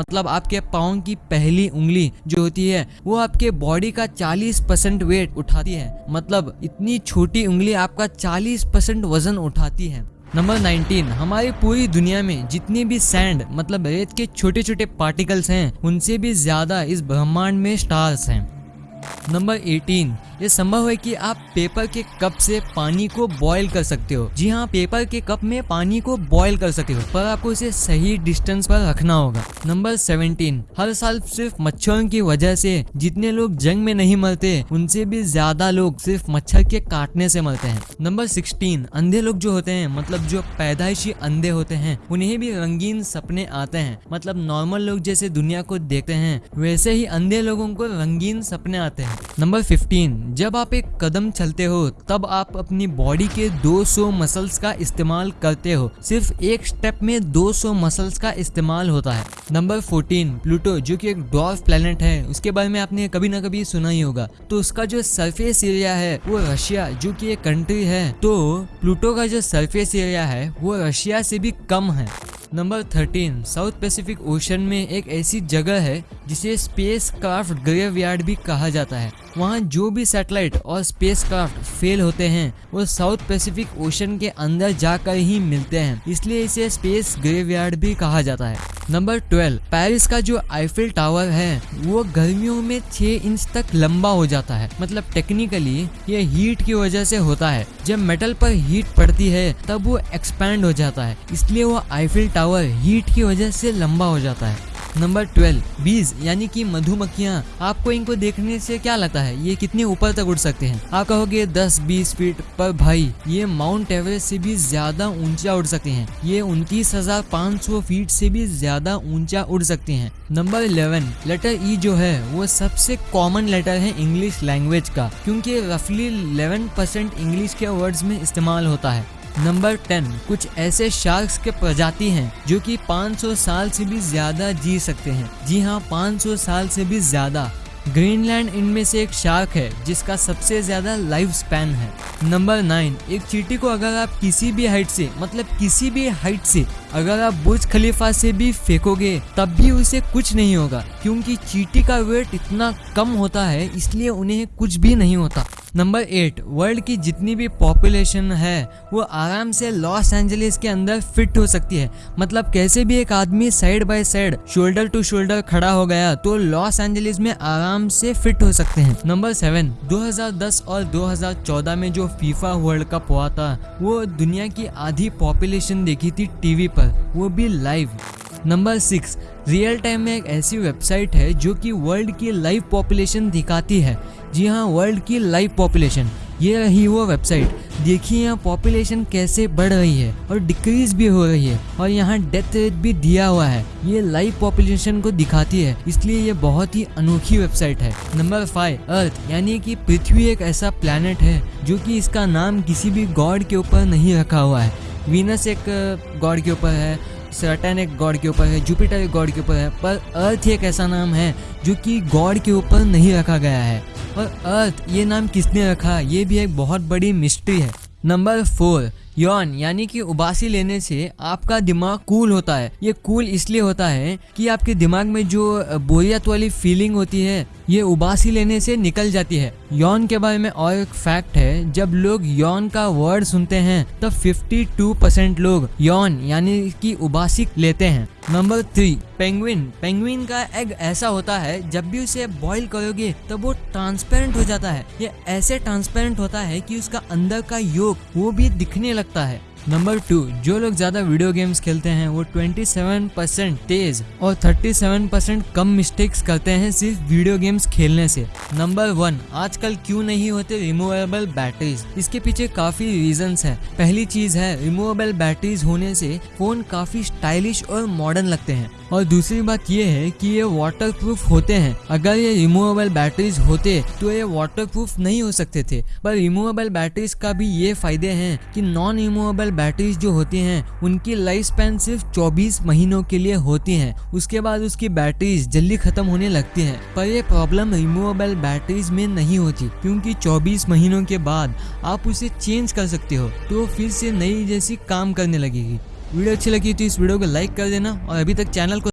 मतलब आपके पाँव की पहली उंगली जो होती है, वो आपके बॉडी का 40 परसेंट वेट उठाती है। मतलब इतनी छोटी उंगली आपका 40 परसेंट वज़न उठाती है। नंबर 19 हमारी पूरी दुनिया में जितनी भी सैंड मतलब रेत के छोटे छोटे पार्टिकल्स हैं, उनसे भी ज़्यादा इस ब्रह्मांड में स्टार्स हैं। नंबर 18 ये संभव है कि आप पेपर के कप से पानी को बॉईल कर सकते हो। जी हाँ पेपर के कप में पानी को बॉईल कर सकते हो, पर आपको इसे सही डिस्टेंस पर रखना होगा। नंबर 17 हर साल सिर्फ़ मच्छरों की वजह से जितने लोग जंग में नहीं मरते, उनसे भी ज़्यादा लोग सिर्फ़ मच्छर के काटने से मरते हैं। नंबर 16 अंधे लोग जो होते हैं मतलब जो पैदाइशी अंधे होते हैं, उन्हें भी रंगीन सपने आते हैं। मतलब नॉर्मल लोग जैसे दुनिया को देखते हैं, वैसे ही अंधे लोगों को रंगीन सपने आते हैं। नंबर 15 जब आप एक कदम चलते हो, तब आप अपनी बॉडी के 200 मसल्स का इस्तेमाल करते हो। सिर्फ़ एक स्टेप में 200 मसल्स का इस्तेमाल होता है। नंबर 14 प्लूटो जो कि एक डॉर्फ प्लेनेट है, उसके बारे में आपने कभी ना कभी सुना ही होगा। तो उसका जो सरफेस एरिया है, वो रशिया जो कि एक कंट्री है। तो प्लूटो का जो सरफेस एरिया है, वो रशिया से भी कम है। Number thirteen, South Pacific Ocean में एक ऐसी जगह है जिसे स्पेस क्राफ्ट ग्रेवयार्ड भी कहा जाता है। वहाँ जो भी सैटेलाइट और स्पेस क्राफ्ट फेल होते हैं, वो साउथ पैसिफिक ओशन के अंदर जाकर ही मिलते हैं। इसलिए इसे स्पेस ग्रेवयार्ड भी कहा जाता है। नंबर ट्वेल्व, पेरिस का जो आईफिल टावर है, वो गर्मियों में छह इंच तक लंबा हो जाता है। मतलब टेक्निकली ये हीट की वजह से होता है। जब मेटल पर हीट पड़ती है, तब वो एक्सपैंड हो जाता है। इसलिए वो आईफिल टावर हीट की वजह से लंबा हो जाता है। नंबर ट्वेल्व बीज यानी कि मधुमक्खियाँ। आपको इनको देखने से क्या लगता है? ये कितने ऊपर तक उड़ सकते हैं? आप कहोगे 10-20 फीट पर भाई, ये माउंट एवरेस्ट से भी ज़्यादा ऊँचा उड़ सकते हैं। ये उनतीस हज़ार पाँच सौ फीट से भी ज़्यादा ऊँचा उड़ सकते हैं। नंबर इलेवन लेटर ई जो है, वो सबसे कॉमन लेटर है इंग्लिश लैंग्वेज का, क्योंकि रफली इलेवन परसेंट इंग्लिश के वर्ड्स में इस्तेमाल होता है। नंबर टेन कुछ ऐसे शार्क्स के प्रजाति हैं जो कि 500 साल से भी ज़्यादा जी सकते हैं। जी हाँ 500 साल से भी ज़्यादा। ग्रीनलैंड इनमें से एक शार्क है, जिसका सबसे ज़्यादा लाइफ स्पैन है। नंबर नाइन एक चीटी को अगर आप किसी भी हाइट से मतलब किसी भी हाइट से अगर आप बुर्ज खलीफा से भी फेंकोगे, तब भी उसे कुछ नहीं होगा, क्योंकि चीटी का वेट इतना कम होता है, इसलिए उन्हें कुछ भी नहीं होता। नंबर एट, वर्ल्ड की जितनी भी पॉपुलेशन है, वो आराम से लॉस एंजलिस के अंदर फिट हो सकती है। मतलब कैसे भी एक आदमी side by side, shoulder to shoulder खड़ा हो गया तो लॉस एंजलिस में आराम से फिट हो सकते हैं। नंबर सेवन 2010 और 2014 में जो फीफा वर्ल्ड कप हुआ था, वो दुनिया की आधी पॉपुलेशन देखी थी टीवी पर, वो भी live number six real time में एक ऐसी वेबसाइट है जो कि वर्ल्ड की लाइव पॉपुलेशन दिखाती है। जी हाँ वर्ल्ड की लाइव पॉपुलेशन ये रही वो वेबसाइट देखिए यहाँ पॉपुलेशन कैसे बढ़ रही है और डिक्रीज भी हो रही है और यहाँ डेथ रेट भी दिया हुआ है। ये लाइव पॉपुलेशन को दिखाती है, इसलिए ये बहुत ही अनोखी वेबसाइट है। नंबर फाइव अर्थ यानी कि पृथ्वी एक ऐसा प्लानट है जो कि इसका नाम किसी भी गॉड के ऊपर नहीं रखा हुआ है। वीनस एक गॉड के ऊपर है सटन एक गॉड के ऊपर है जुपिटर एक गॉड के ऊपर है, पर अर्थ एक ऐसा नाम है जो कि गॉड के ऊपर नहीं रखा गया है। और अर्थ ये नाम किसने रखा? ये भी एक बहुत बड़ी मिस्ट्री है। नंबर फोर यौन यानी कि उबासी लेने से आपका दिमाग कूल होता है। ये कूल इसलिए होता है कि आपके दिमाग में जो बोरियत वाली फीलिंग होती है ये उबासी लेने से निकल जाती है। यौन के बारे में और एक फैक्ट है, जब लोग यौन का वर्ड सुनते हैं तब 52 परसेंट लोग यौन, यानी कि उबासी लेते हैं। नंबर थ्री पेंगुइन पेंगुइन का एग ऐसा होता है, जब भी उसे बॉईल करोगे तब वो ट्रांसपेरेंट हो जाता है। ये ऐसे ट्रांसपेरेंट होता है कि उसका अंदर का योग वो भी दिखने लगता है। नंबर टू जो लोग ज़्यादा वीडियो गेम्स खेलते हैं, वो 27 परसेंट तेज और 37 परसेंट कम मिस्टेक्स करते हैं सिर्फ़ वीडियो गेम्स खेलने से। नंबर वन आजकल क्यों नहीं होते रिमूवेबल बैटरीज इसके पीछे काफ़ी रीजन है। पहली चीज़ है रिमूवेबल बैटरीज होने से फ़ोन काफ़ी स्टाइलिश और मॉडर्न लगते हैं। और दूसरी बात ये है कि ये वाटर प्रूफ होते हैं। अगर ये रिमूवेबल बैटरीज होते तो ये वाटर प्रूफ नहीं हो सकते थे। पर रिमूवेबल बैटरीज का भी ये फ़ायदे हैं कि नॉन रिमूवेबल बैटरीज जो होती हैं, उनकी लाइफ स्पैन सिर्फ़ 24 महीनों के लिए होती हैं। उसके बाद उसकी बैटरीज जल्दी खत्म होने लगती हैं। पर यह प्रॉब्लम रिमूवेबल बैटरीज में नहीं होती, क्योंकि 24 महीनों के बाद आप उसे चेंज कर सकते हो तो फिर से नई जैसी काम करने लगेगी। वीडियो अच्छी लगी तो इस वीडियो को लाइक कर देना और अभी तक चैनल को